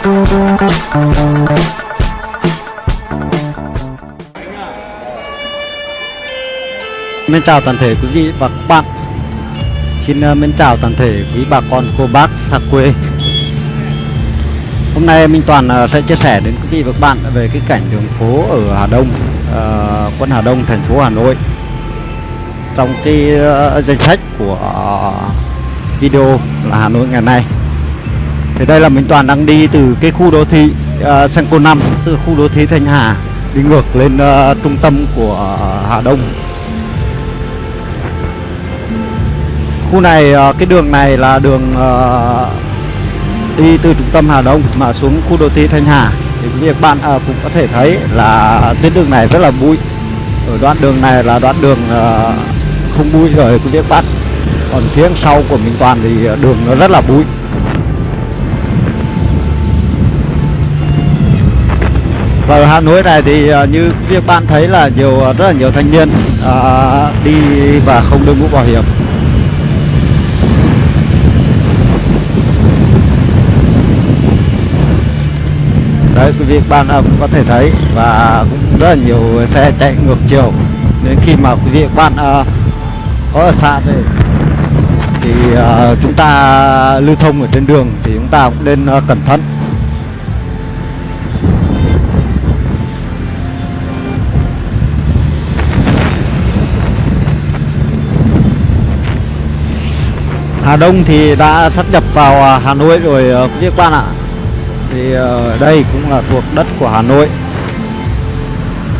Mến chào toàn thể quý vị và các bạn. Xin ờ, mến chào toàn thể quý bà con cô bác xa quê. Hôm nay Minh Toàn ờ, sẽ chia sẻ đến quý vị và các bạn về cái cảnh đường phố ở Hà Đông uh, Quận Hà Đông, thành phố Hà Nội. Trong cái uh, danh sách của video là Hà Nội ngày nay. Thì đây là Minh Toàn đang đi từ cái khu đô thị uh, Senco 5 Từ khu đô thị Thanh Hà Đi ngược lên uh, trung tâm của Hà Đông. Khu này uh, cái đường này là đường uh, đi từ trung tâm Hà Đông mà xuống khu đô thị Thanh Hà. Thì việc bạn uh, cũng có thể thấy là tuyến đường này rất là bụi. Ở đoạn đường này là đoạn đường uh, không bụi rồi quý vị bắt còn phía sau của mình toàn thì đường nó rất là bụi. Và ở Hà Nội này thì à, như các bạn thấy là nhiều à, rất là nhiều thanh niên ờ, đi và không đội mũ bảo hiểm. Đấy quý vị các bạn cũng có thể thấy và cũng rất là nhiều xe chạy ngược chiều. Nên khi mà quý vị các bạn à, có ở xa về thì à, chúng ta lưu thông ở trên đường thì chúng ta cũng nên cẩn thận. Hà Đông thì đã sắp nhập vào à, Hà Nội rồi à, quý các bạn ạ. Thì à, đây cũng là thuộc đất của Hà Nội.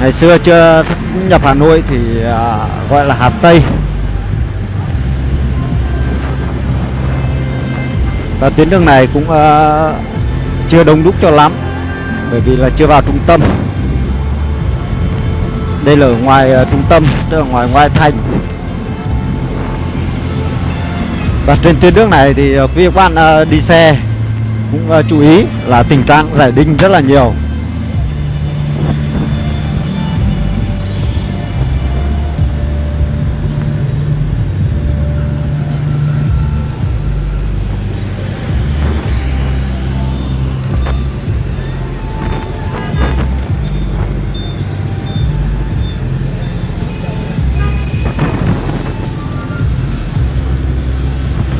Ngày xưa chưa sắp nhập Hà Nội thì gọi là Hà Tây. Và tuyến đường này cũng chưa đông đúc cho lắm, bởi vì là chưa vào trung tâm. Đây là ở ngoài trung tâm, tức là ngoài ngoại thành và trên tuyến nước này thì ờ, phía các bạn ờ, đi xe cũng ờ, chú ý là tình trạng rải đinh rất là nhiều.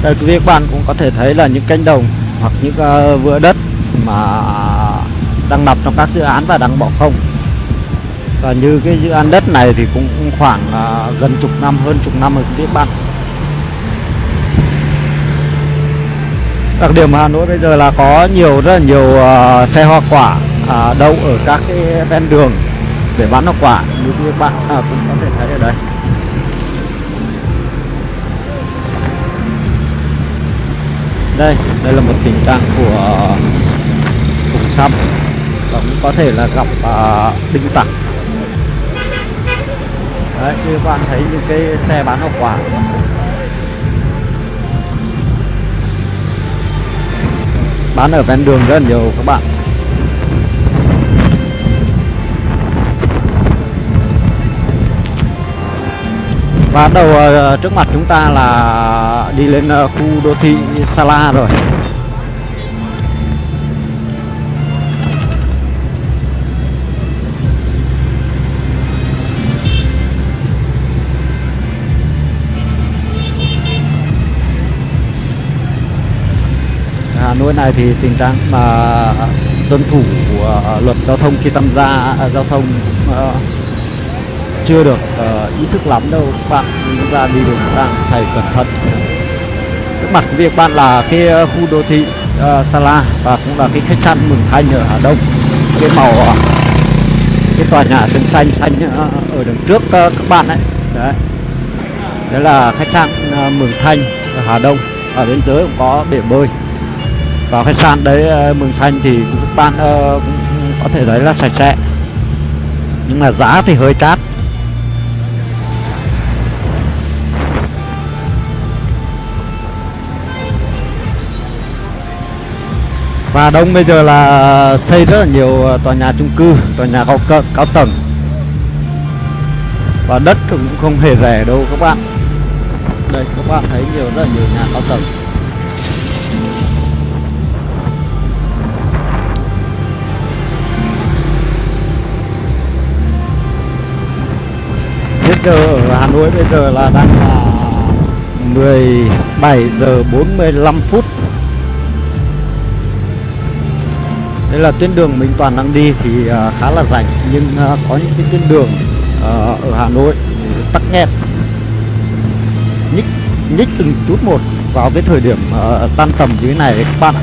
Đây quý vị các bạn cũng có thể thấy là những cánh đồng hoặc những uh, vựa đất mà đang nằm trong các dự án và đang bỏ không. Và như cái dự án đất này thì cũng khoảng uh, gần chục năm hơn chục năm rồi quý vị các bạn. Đặc điểm Hà Nội bây giờ là có nhiều rất là nhiều uh, xe hoa quả uh, đậu ở các cái ven đường để bán hoa quả. Như quý vị các bạn uh, cũng có thể thấy ở đây. Đây. Đây là một tình trạng của vùng xăm. Và cũng có thể là gặp uh, đinh tặc. Đấy như các bạn thấy những cái xe bán hoa quả. Bán ở ven đường rất là nhiều các bạn. Và đầu ờ, trước mặt chúng ta là đi lên ờ, khu đô thị Sala rồi. Hà Nội này thì tình trạng mà tuân thủ của luật giao thông khi tham gia giao thông uh, chưa được uh, ý thức lắm đâu. Các bạn chúng ta đi đường đang phải cẩn thận. Trước mặt việc bạn là cái ờ, khu đô thị ờ, uh, Sala và cũng là cái khách sạn Mường Thanh ở Hà Đông. Cái màu uh, cái tòa nhà xanh xanh xanh uh, ở đằng trước uh, các bạn đấy đấy. Đấy là khách sạn uh, Mường Thanh ở Hà Đông. Ở bên dưới cũng có bể bơi. Vào khách sạn đấy uh, Mường Thanh thì các bạn uh, cũng có thể thấy là sạch sẽ. Nhưng mà giá thì hơi chát. và đông bây giờ là ờ, xây rất là nhiều ờ, tòa nhà chung cư tòa nhà cao, cao, cao tầng. Và đất cũng không hề rẻ đâu các bạn. Đây các bạn thấy nhiều rất là nhiều nhà cao tầng. Hiện giờ ở Hà Nội bây giờ là đang là 17 giờ 45 phút. Đây là tuyến đường mình Toàn đang đi thì uh, khá là rảnh nhưng uh, có những cái tuyến đường uh, ở Hà Nội tắc nghẽn. Nhích nhích từng chút một vào cái thời điểm uh, tan tầm như thế này các bạn ạ.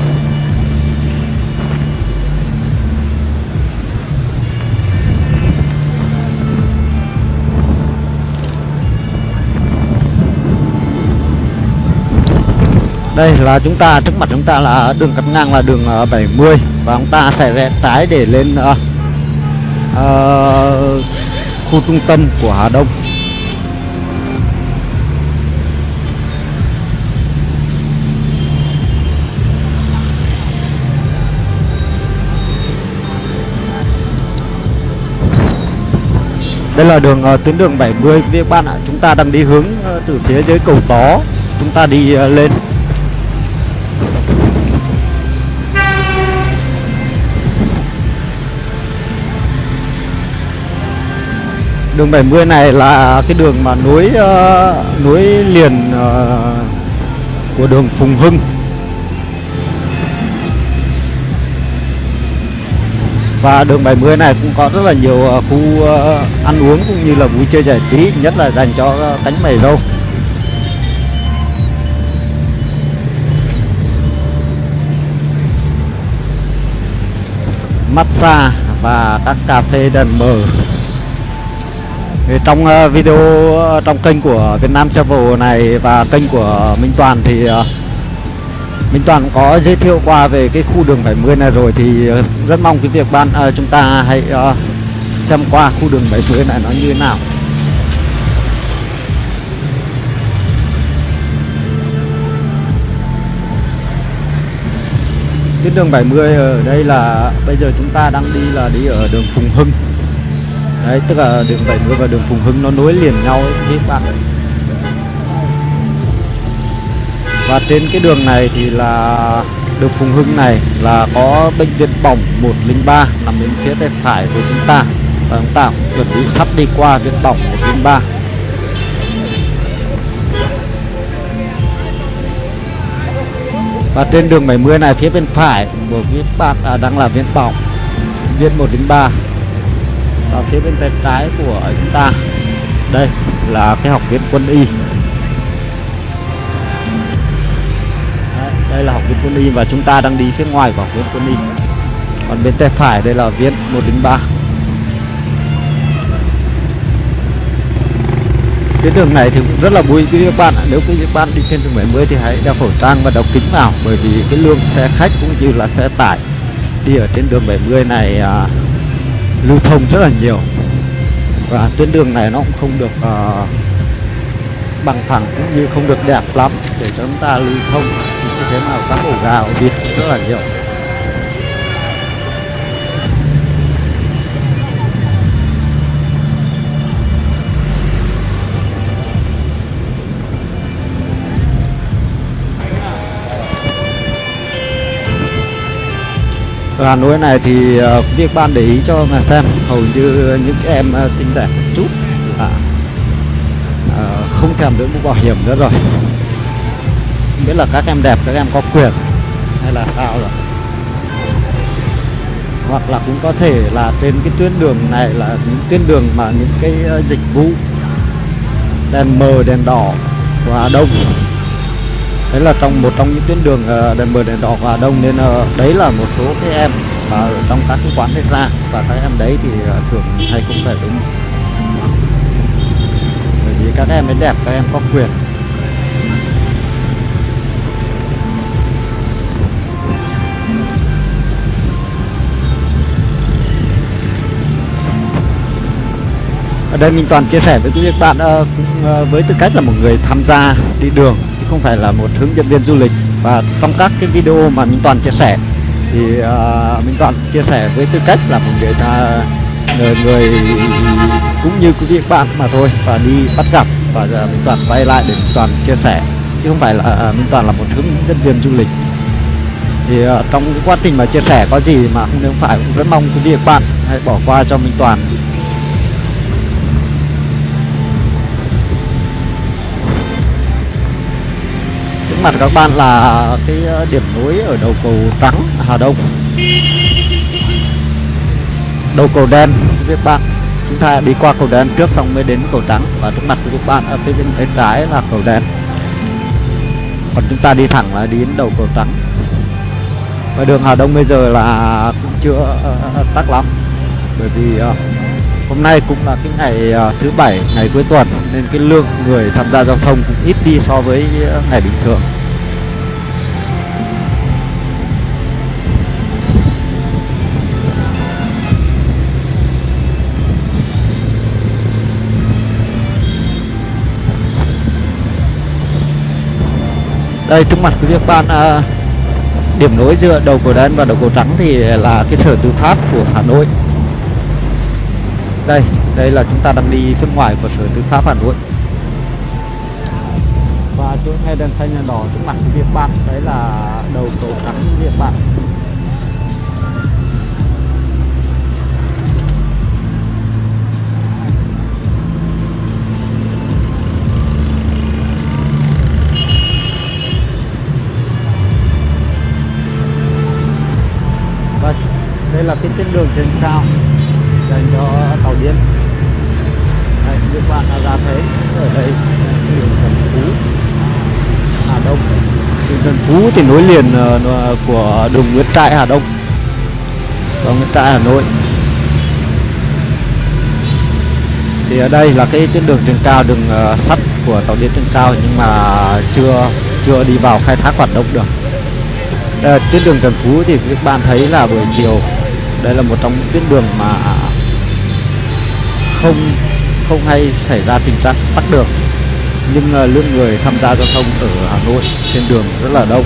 Đây là chúng ta trước mặt chúng ta là đường cắt ngang là đường 70 và chúng ta sẽ rẽ trái để lên uh, uh, khu trung tâm của Hà Đông. Đây là đường uh, tuyến đường 70 các bạn ạ. Chúng ta đang đi hướng uh, từ phía dưới cầu Tó. Chúng ta đi uh, lên. Đường 70 này là cái đường mà nối uh, nối liền uh, của đường Phùng Hưng. Và đường 70 này cũng có rất là nhiều uh, khu uh, ăn uống cũng như là vui chơi giải trí nhất là dành cho uh, cánh mày râu. Massage và các cà phê đèn mờ thì trong ờ, video ờ, trong kênh của Việt Nam Travel này và kênh của Minh Toàn thì ờ, Minh Toàn có giới thiệu qua về cái khu đường 70 này rồi thì rất mong cái việc bạn chúng ta hãy xem qua khu đường 70 này nó như thế nào. Tuyến đường 70 ở đây là bây giờ chúng ta đang đi là đi ở đường Phùng Hưng đấy tức là đường 70 và đường Phùng Hưng nó nối liền nhau ấy các bạn và trên cái đường này thì là đường Phùng Hưng này là có bệnh viện bỏng 103 nằm bên phía tay phải của chúng ta. Và chúng ta chuẩn bị sắp đi qua viện bỏng 103 và trên đường 70 này phía bên phải của các bạn à, đang là viện bỏng viện 103 và phía bên tay trái của chúng ta. Đây là cái học viện quân y. Đấy, đây là học viện quân y và chúng ta đang đi phía ngoài của học viện quân y. Còn bên tay phải đây là viện 103 cái đường này thì cũng rất là vui quý các bạn ạ. Nếu quý các bạn đi trên đường 70 thì hãy đeo khẩu trang và đeo kính vào bởi vì cái lượng xe khách cũng như là xe tải đi ở trên đường 70 này à, lưu thông rất là nhiều. Và tuyến đường này nó cũng không được uh, bằng thẳng cũng như không được đẹp lắm để cho chúng ta lưu thông. Như thế nào các ổ gà ổ vịt rất là nhiều. Hà Nội này thì uh, việc ban để ý cho mà xem hầu như những em ờ, uh, xinh đẹp chút là uh, không thèm đỡ mũ bảo hiểm nữa rồi. Không biết là các em đẹp các em có quyền hay là sao rồi. Hoặc là cũng có thể là trên cái tuyến đường này là những tuyến đường mà những cái dịch vụ đèn mờ đèn đỏ quá Đông đấy là trong một trong những tuyến đường ờ, đèn mờ đèn đỏ và đông nên ờ, đấy là một số cái em mà ở trong các cái quán đấy ra và các em đấy thì ờ, thường hay không phải đúng bởi vì các em ấy đẹp các em có quyền. Ở đây mình toàn chia sẻ với quý vị các bạn uh, uh, với tư cách là một người tham gia đi đường không phải là một hướng dẫn viên du lịch. Và trong các cái video mà Minh Toàn chia sẻ thì uh, Minh Toàn chia sẻ với tư cách là một người ta người, người cũng như quý vị bạn mà thôi và đi bắt gặp. Và giờ Minh Toàn quay lại để Minh Toàn chia sẻ chứ không phải là uh, Minh Toàn là một hướng dẫn viên du lịch. Thì uh, trong cái quá trình mà chia sẻ có gì mà không nếu phải cũng rất mong quý vị bạn hãy bỏ qua cho Minh Toàn. Trước mặt các bạn là cái ờ, điểm núi ở đầu cầu trắng, Hà Đông. Đầu cầu đen các bạn. Chúng ta đi qua cầu đen trước xong mới đến cầu trắng. Và trước mặt của các bạn ở phía bên tay trái là cầu đen. Còn chúng ta đi thẳng là đến đầu cầu trắng. Và đường Hà Đông bây giờ là cũng chưa ờ, tắc lắm. Bởi vì ờ, hôm nay cũng là cái ngày uh, thứ bảy ngày cuối tuần nên cái lượng người tham gia giao thông cũng ít đi so với uh, ngày bình thường. Đây trước mặt quý vị các bạn à, điểm nối giữa đầu cầu đen và đầu cầu trắng thì là cái sở tư pháp của Hà Nội đây đây là chúng ta đang đi phía ngoài của sở tư pháp Hà Nội. Và chỗ ngay đèn xanh đèn đỏ trước mặt quý bạn, đấy là đầu cầu trắng việt bạn. Đây là cái tuyến đường trên cao dành cho tàu. Đây, các bạn đã ra thấy ở đây đường Trần Phú, Hà Đông. Đường Trần Phú thì nối liền uh, của đường Nguyễn Trãi Hà Đông và Nguyễn Trãi Hà Nội. Thì ở đây là cái tuyến đường trên cao, đường uh, sắt của tàu điện trên cao nhưng mà chưa chưa đi vào khai thác hoạt động được. Đây, tuyến đường Trần Phú thì các bạn thấy là buổi chiều đây là một trong những tuyến đường mà không không hay xảy ra tình trạng tắc đường. Nhưng uh, lượng người tham gia giao thông ở Hà Nội trên đường rất là đông.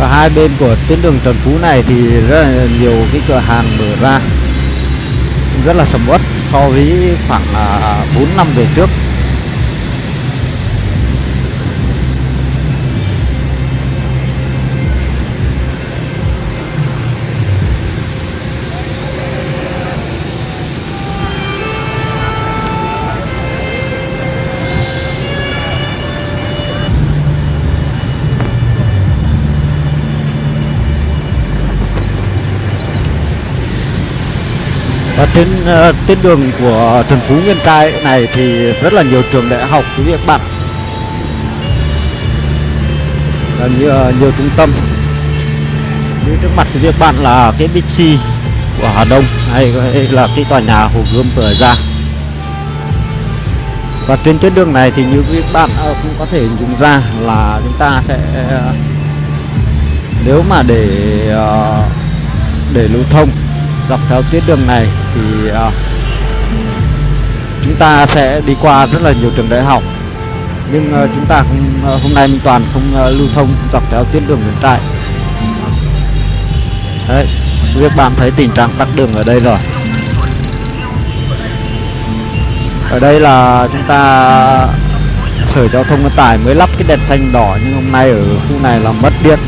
Và hai bên của tuyến đường Trần Phú này thì rất là nhiều cái cửa hàng mở ra. Rất là sầm uất so với khoảng à, uh, 4 năm về trước. Và trên uh, đường của Trần Phú Nguyên Trai này thì rất là nhiều trường đại học quý vị các bạn. Là nhiều, ờ, nhiều trung tâm. Như trước mặt quý vị các bạn là cái Bixi của Hà Đông hay, hay là cái tòa nhà Hồ Gươm vừa ra. Và trên tuyến đường này thì như quý các bạn ờ, cũng có thể dùng ra là chúng ta sẽ nếu mà để để lưu thông dọc theo tuyến đường này thì uh, chúng ta sẽ đi qua rất là nhiều trường đại học. Nhưng uh, chúng ta không, uh, hôm nay Minh Toàn không uh, lưu thông dọc theo tuyến đường Nguyễn Trãi đấy các bạn thấy tình trạng tắc đường ở đây rồi. Ở đây là chúng ta sở giao thông vận tải mới lắp cái đèn xanh đỏ nhưng hôm nay ở khu này là mất điện.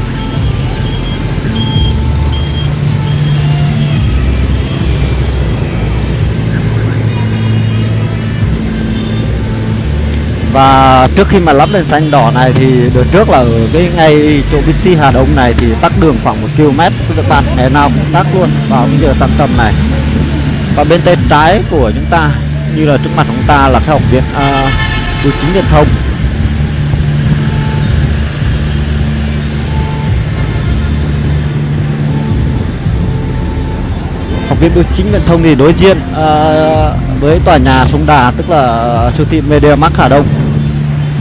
Và trước khi mà lắp đèn xanh đỏ này thì đợt trước là ở cái ngay chỗ Bixi Hà Đông này thì tắt đường khoảng một km các bạn ngày nào cũng tắt luôn vào cái giờ tăng tầm này. Và bên tay trái của chúng ta như là trước mặt chúng ta là cái học viện uh, bưu chính viễn thông. Học viện bưu chính viễn thông thì đối diện uh, với tòa nhà sông đà tức là siêu thị Media Mark Hà Đông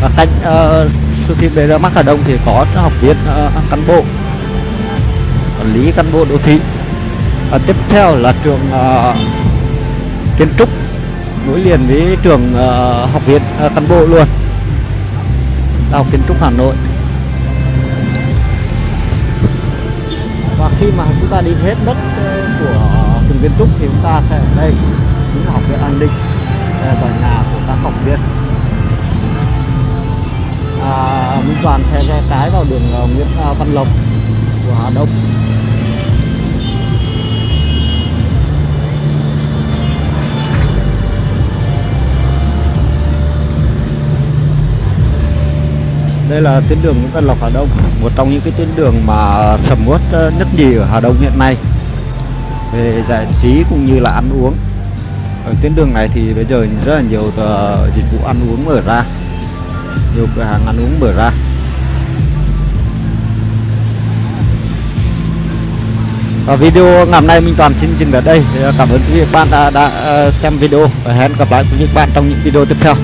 và cạnh uh, siêu thị Media Mark Hà Đông thì có học viện uh, ờ, cán bộ quản lý cán bộ đô thị. Và tiếp theo là trường uh, kiến trúc nối liền với trường uh, học viện uh, cán bộ luôn. Đại học kiến trúc Hà Nội. Và khi mà chúng ta đi hết đất của trường kiến trúc thì chúng ta sẽ đây. Chính là học viện an ninh. Đây là tòa nhà của các học viên à, Minh Toàn xe xe trái vào đường ờ, Nguyễn à, Văn Lộc của Hà Đông. Đây là tuyến đường Nguyễn Văn Lộc Hà Đông Một trong những cái tuyến đường mà sầm uất ờ, nhất nhì ở Hà Đông hiện nay Về giải trí cũng như là ăn uống. Ở tuyến đường này thì bây giờ rất là nhiều ờ, dịch vụ ăn uống mở ra nhiều cửa hàng ăn uống mở ra. Và video ngày hôm nay Minh Toàn xin dừng ở đây. Cảm ơn quý vị các bạn đã, đã ờ, xem video. Và hẹn gặp lại quý vị các bạn trong những video tiếp theo.